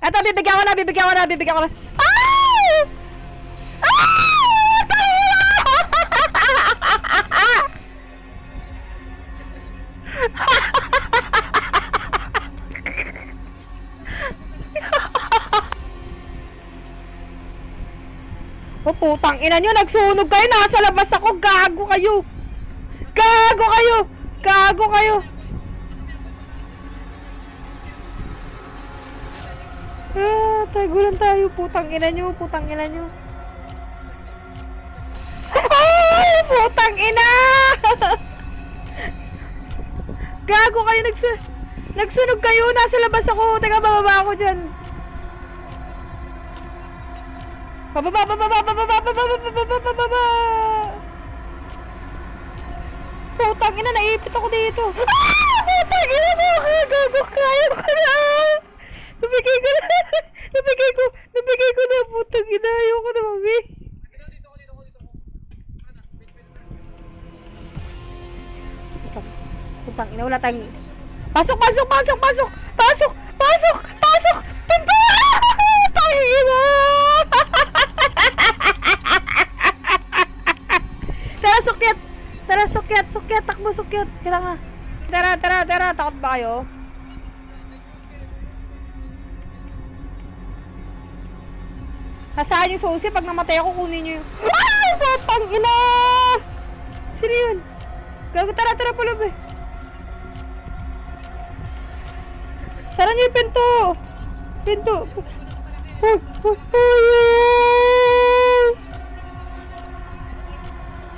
Eto, bibigyan ko na, bibigyan ko na, bibigyan ko na. Ay! O putang ina nyo, nagsunog kayo, nasa labas ako, gago kayo. Gago kayo, gago kayo. Tagulan tayo, putang ina nyo, putang ina nyo. Ay, putang ina! Gago kayo, nagsu nagsunog kayo, nasa labas ako. Teka, bababa ako dyan. Pababa, pababa, pababa, pababa, pababa, pababa. Putang ina, naipit ako dito. Ah! Putang ina mo, gago, kaya ko. Putang ina, wala tayong... Pasok, pasok, pasok, pasok! Pasok, pasok, pasok! Pinto! Tangina! Tara, sukyat! Tara, sukyat, sukyat, takbo, sukyat. Kailangan. Tara, tara, tara. Takot ba kayo? Nasaan yung susi? Pag namatay ako, kunin nyo yung... Ay! Putang ina! Sino yun? Gago, tara, tara, pulab eh. Sara niyo yung pinto! Pinto! Uy! Uy! Uy!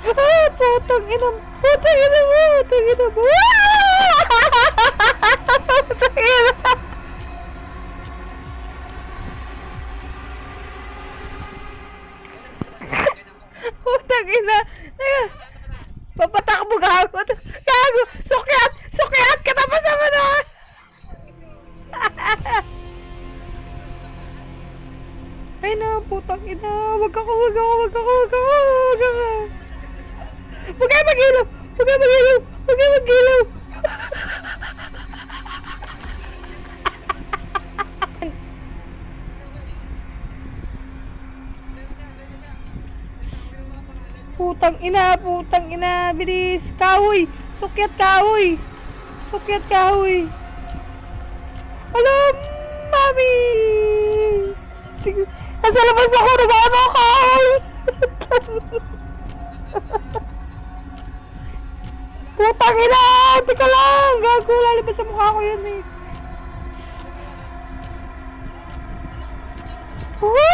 Ah! Putang ina! Putang ina mo! Putang ina mo! Ah! Putang ina! Putang ina! Teka! Papatakbo gago! Gago! Sukyat! Sukyat! Ay na, putang ina. Wag ako, wag ako, wag ako, wag ako, wag ako. Huwag kayo mag-ilaw! Huwag kayo mag-ilaw! Huwag kayo mag-ilaw! Putang ina, putang ina, bilis. Kahoy! Sukyat kahoy! Sukyat kahoy! Alam, mami! Nasa labas ako, nagano ako! Putang ina! Teka lang! Gago, lalabas sa mukha ko yun eh. Woo!